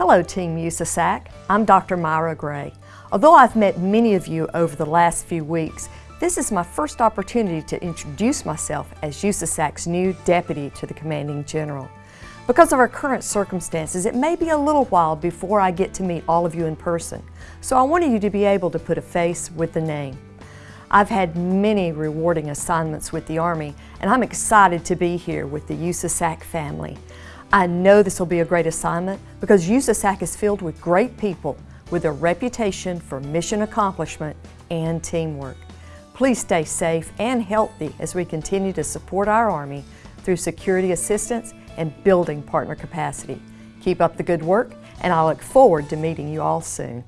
Hello Team USASAC, I'm Dr. Myra Gray. Although I've met many of you over the last few weeks, this is my first opportunity to introduce myself as USASAC's new Deputy to the Commanding General. Because of our current circumstances, it may be a little while before I get to meet all of you in person, so I wanted you to be able to put a face with the name. I've had many rewarding assignments with the Army, and I'm excited to be here with the USASAC family. I know this will be a great assignment because USASAC is filled with great people with a reputation for mission accomplishment and teamwork. Please stay safe and healthy as we continue to support our Army through security assistance and building partner capacity. Keep up the good work, and I look forward to meeting you all soon.